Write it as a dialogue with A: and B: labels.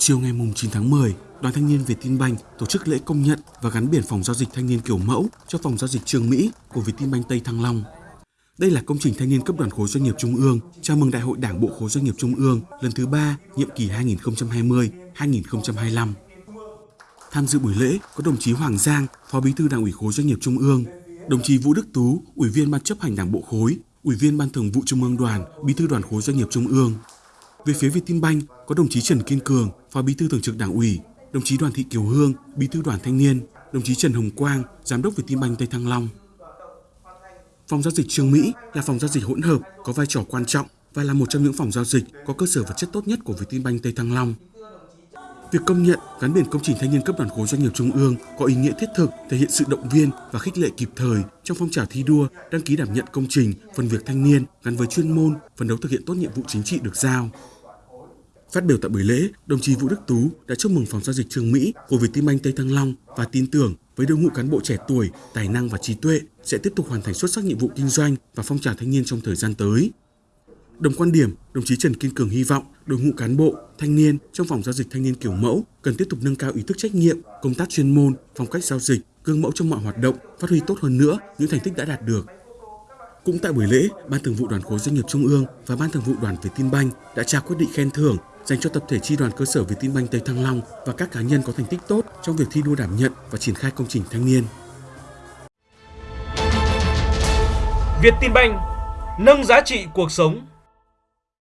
A: Chiều ngày 9 tháng 10, Đoàn Thanh niên Việt Tân Banh tổ chức lễ công nhận và gắn biển phòng giao dịch thanh niên kiểu mẫu cho phòng giao dịch Trường Mỹ của Việt Tân Banh Tây Thăng Long. Đây là công trình thanh niên cấp đoàn khối doanh nghiệp trung ương chào mừng Đại hội Đảng bộ khối doanh nghiệp trung ương lần thứ 3, nhiệm kỳ 2020-2025. Tham dự buổi lễ có đồng chí Hoàng Giang, Phó Bí thư Đảng ủy khối doanh nghiệp trung ương, đồng chí Vũ Đức Tú, Ủy viên Ban chấp hành Đảng bộ khối, Ủy viên Ban thường vụ Trung ương Đoàn, Bí thư Đoàn khối doanh nghiệp trung ương. Về phía Vietinbank có đồng chí Trần Kiên Cường, Phó Bí thư Thường trực Đảng ủy, đồng chí Đoàn Thị Kiều Hương, Bí thư Đoàn Thanh niên, đồng chí Trần Hồng Quang, Giám đốc Vietinbank Tây Thăng Long. Phòng giao dịch Trương Mỹ là phòng giao dịch hỗn hợp có vai trò quan trọng và là một trong những phòng giao dịch có cơ sở vật chất tốt nhất của Vietinbank Tây Thăng Long. Việc công nhận gắn biển công trình thanh niên cấp đoàn khối doanh nghiệp trung ương có ý nghĩa thiết thực, thể hiện sự động viên và khích lệ kịp thời trong phong trào thi đua đăng ký đảm nhận công trình phần việc thanh niên gắn với chuyên môn, phấn đấu thực hiện tốt nhiệm vụ chính trị được giao. Phát biểu tại buổi lễ, đồng chí Vũ Đức Tú đã chúc mừng phòng giao dịch Trường Mỹ của Vietinbank Tây Thăng Long và tin tưởng với đội ngũ cán bộ trẻ tuổi, tài năng và trí tuệ sẽ tiếp tục hoàn thành xuất sắc nhiệm vụ kinh doanh và phong trào thanh niên trong thời gian tới. Đồng quan điểm, đồng chí Trần Kiên Cường hy vọng đội ngũ cán bộ, thanh niên trong phòng giao dịch thanh niên kiểu mẫu cần tiếp tục nâng cao ý thức trách nhiệm, công tác chuyên môn, phong cách giao dịch, gương mẫu trong mọi hoạt động, phát huy tốt hơn nữa những thành tích đã đạt được. Cũng tại buổi lễ, Ban Thường vụ Đoàn khối doanh nghiệp Trung ương và Ban Thường vụ Đoàn Vietinbank đã trao quyết định khen thưởng dành cho tập thể chi đoàn cơ sở Việt Tân Banh Tây Thăng Long và các cá nhân có thành tích tốt trong việc thi đua đảm nhận và triển khai công trình thanh niên.
B: Việt Tân Banh nâng giá trị cuộc sống